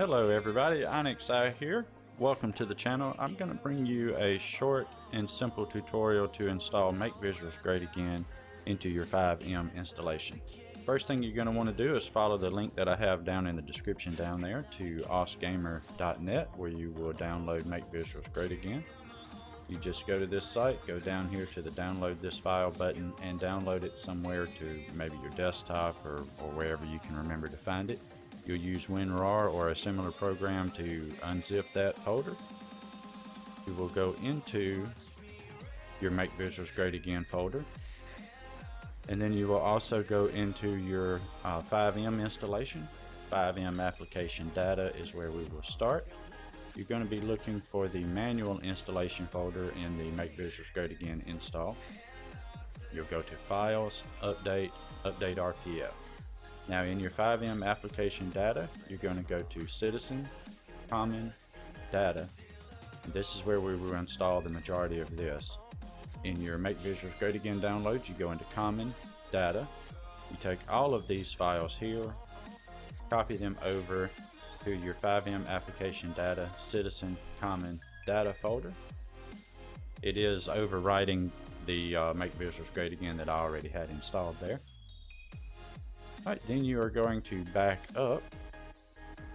Hello everybody, Onyx here. Welcome to the channel. I'm going to bring you a short and simple tutorial to install Make Visuals Great Again into your FiveM installation. First thing you're going to want to do is follow the link that I have down in the description down there to osgamer.net where you will download Make Visuals Great Again. You just go to this site, go down here to the download this file button and download it somewhere to maybe your desktop or, or wherever you can remember to find it. You'll use WinRAR or a similar program to unzip that folder. You will go into your Make Visuals Great Again folder. And then you will also go into your uh, FiveM installation. FiveM application data is where we will start. You're going to be looking for the manual installation folder in the Make Visuals Great Again install. You'll go to Files, Update, Update RPF. Now in your FiveM application data, you're going to go to Citizen, Common, Data. This is where we will install the majority of this. In your Make Visuals Great Again download, you go into Common, Data. You take all of these files here, copy them over to your FiveM application data, Citizen, Common, Data folder. It is overwriting the uh, Make Visuals Great Again that I already had installed there. Alright, then you are going to back up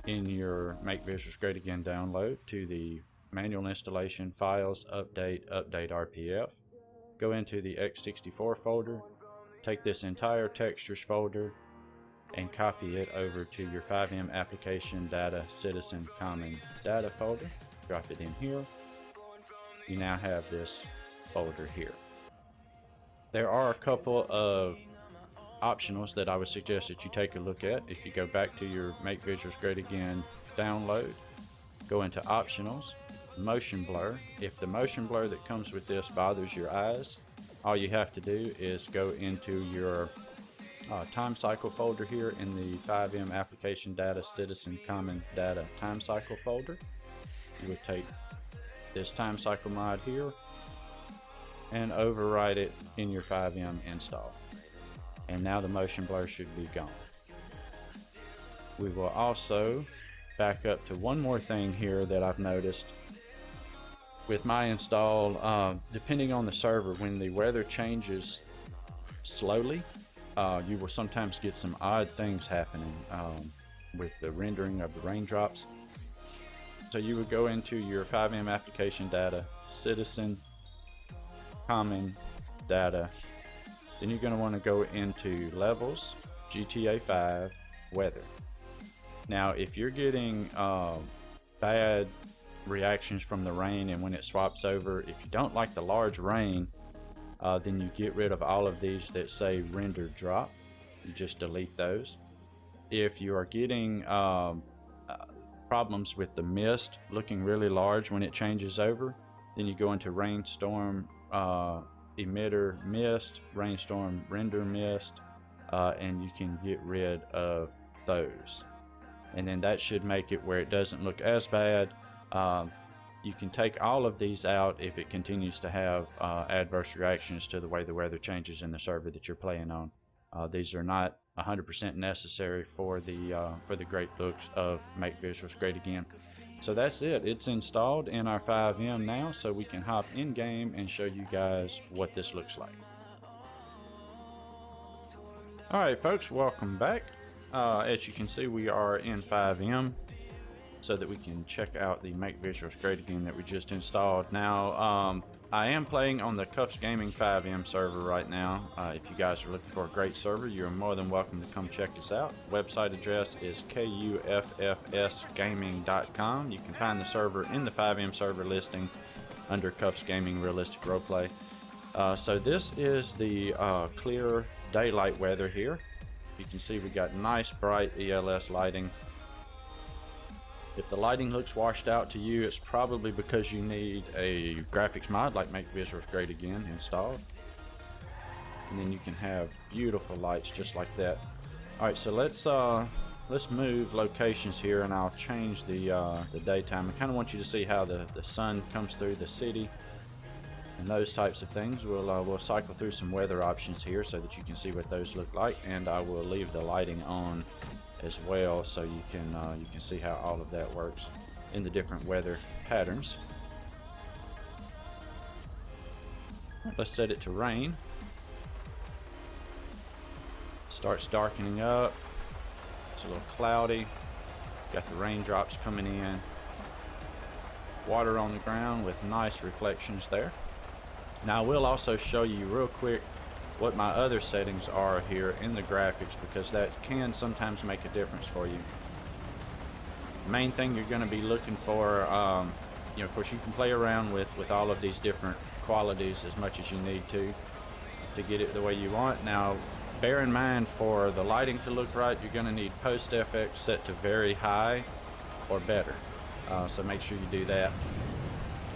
in your Make Visuals Great Again download to the manual installation files, update, update RPF. Go into the x64 folder, take this entire textures folder and copy it over to your FiveM application data citizen common data folder. Drop it in here. You now have this folder here. There are a couple of optionals that I would suggest that you take a look at. If you go back to your Make Visuals Great Again download, go into optionals, motion blur. If the motion blur that comes with this bothers your eyes, all you have to do is go into your uh, time cycle folder here in the FiveM application data citizen common data time cycle folder. You would take this time cycle mod here and overwrite it in your FiveM install and now the motion blur should be gone. We will also back up to one more thing here that I've noticed with my install, uh, depending on the server, when the weather changes slowly, uh, you will sometimes get some odd things happening um, with the rendering of the raindrops. So you would go into your FiveM application data, citizen, common data, then you're going to want to go into levels, GTA 5, weather. Now, if you're getting uh, bad reactions from the rain and when it swaps over, if you don't like the large rain, uh, then you get rid of all of these that say render drop. You just delete those. If you are getting um, uh, problems with the mist looking really large when it changes over, then you go into rainstorm uh, emitter mist, rainstorm render mist, uh, and you can get rid of those. And then that should make it where it doesn't look as bad. Um, you can take all of these out if it continues to have uh, adverse reactions to the way the weather changes in the server that you're playing on. Uh, these are not 100% necessary for the uh, for the great looks of Make Visuals Great Again. So that's it. It's installed in our FiveM now, so we can hop in game and show you guys what this looks like. Alright folks, welcome back. Uh, as you can see, we are in FiveM so that we can check out the Make Visuals Great Again that we just installed. Now, um, I am playing on the Cuffs Gaming FiveM server right now. Uh, if you guys are looking for a great server, you're more than welcome to come check us out. Website address is kuffsgaming.com. You can find the server in the FiveM server listing under Cuffs Gaming Realistic Roleplay. Uh, so this is the uh, clear daylight weather here. You can see we got nice bright ELS lighting if the lighting looks washed out to you, it's probably because you need a graphics mod like Make Visuals Great Again installed. And then you can have beautiful lights just like that. Alright, so let's uh, let's move locations here and I'll change the, uh, the daytime. I kind of want you to see how the, the sun comes through the city and those types of things. We'll, uh, we'll cycle through some weather options here so that you can see what those look like and I will leave the lighting on as well so you can uh, you can see how all of that works in the different weather patterns. Let's set it to rain. Starts darkening up. It's a little cloudy. Got the raindrops coming in. Water on the ground with nice reflections there. Now I will also show you real quick what my other settings are here in the graphics because that can sometimes make a difference for you. Main thing you're going to be looking for, um, you know, of course you can play around with, with all of these different qualities as much as you need to to get it the way you want. Now, bear in mind for the lighting to look right, you're going to need Post FX set to very high or better. Uh, so make sure you do that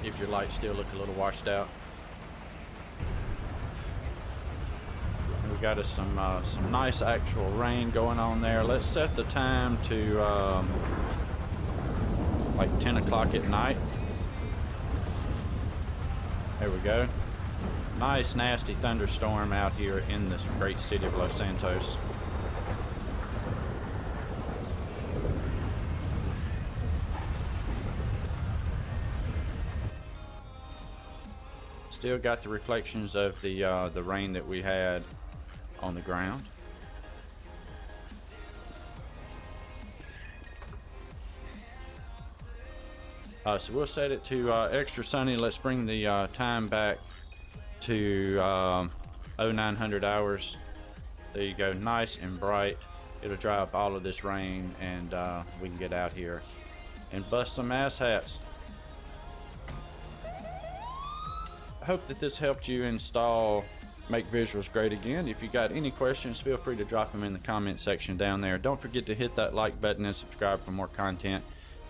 if your lights still look a little washed out. Got us some uh, some nice actual rain going on there. Let's set the time to um, like 10 o'clock at night. There we go. Nice nasty thunderstorm out here in this great city of Los Santos. Still got the reflections of the uh, the rain that we had on the ground. Uh, so we'll set it to uh, extra sunny. Let's bring the uh, time back to um, 0900 hours. There you go, nice and bright. It'll dry up all of this rain and uh, we can get out here and bust some ass hats. I hope that this helped you install make visuals great again. If you got any questions, feel free to drop them in the comment section down there. Don't forget to hit that like button and subscribe for more content.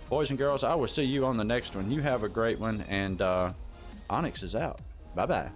Boys and girls, I will see you on the next one. You have a great one, and uh, Onyx is out. Bye-bye.